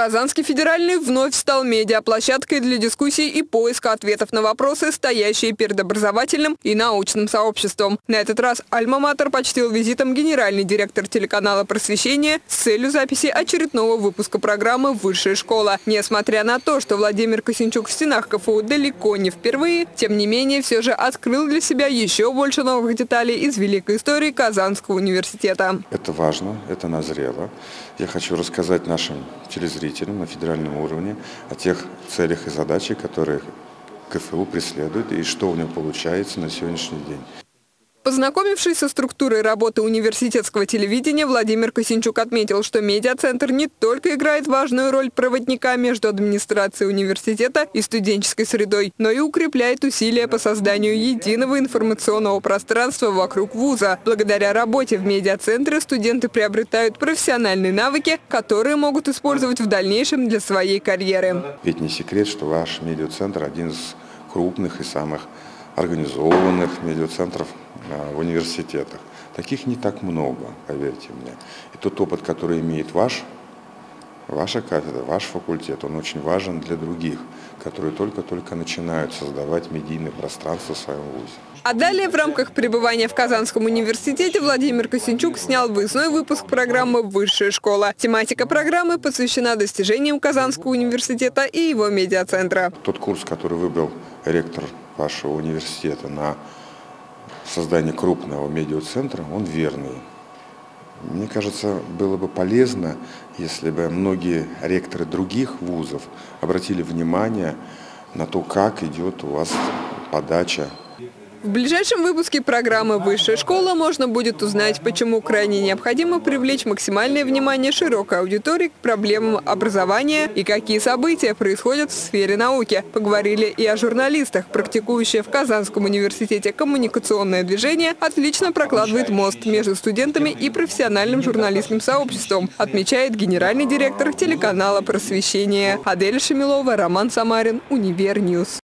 Казанский федеральный вновь стал медиаплощадкой для дискуссий и поиска ответов на вопросы, стоящие перед образовательным и научным сообществом. На этот раз «Альма-Матер» почтил визитом генеральный директор телеканала «Просвещение» с целью записи очередного выпуска программы «Высшая школа». Несмотря на то, что Владимир Косинчук в стенах КФУ далеко не впервые, тем не менее все же открыл для себя еще больше новых деталей из великой истории Казанского университета. Это важно, это назрело. Я хочу рассказать нашим телезрителям, руководителям на федеральном уровне о тех целях и задачах, которые КФУ преследует и что у него получается на сегодняшний день. Познакомившись со структурой работы университетского телевидения, Владимир Косинчук отметил, что медиацентр не только играет важную роль проводника между администрацией университета и студенческой средой, но и укрепляет усилия по созданию единого информационного пространства вокруг вуза. Благодаря работе в медиацентре студенты приобретают профессиональные навыки, которые могут использовать в дальнейшем для своей карьеры. Ведь не секрет, что ваш медиацентр один из крупных и самых организованных медиацентров а, в университетах. Таких не так много, поверьте мне. И тот опыт, который имеет ваш, ваша кафедра, ваш факультет, он очень важен для других, которые только-только начинают создавать медийное пространство в своем вузе. А далее в рамках пребывания в Казанском университете Владимир Косинчук снял выездной выпуск программы «Высшая школа». Тематика программы посвящена достижениям Казанского университета и его медиацентра. Тот курс, который выбрал ректор вашего университета на создание крупного медиацентра, он верный. Мне кажется, было бы полезно, если бы многие ректоры других вузов обратили внимание на то, как идет у вас подача в ближайшем выпуске программы «Высшая школа» можно будет узнать, почему крайне необходимо привлечь максимальное внимание широкой аудитории к проблемам образования и какие события происходят в сфере науки. Поговорили и о журналистах. Практикующее в Казанском университете коммуникационное движение отлично прокладывает мост между студентами и профессиональным журналистским сообществом, отмечает генеральный директор телеканала «Просвещение». Адель Шамилова, Роман Самарин, Универ News.